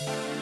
you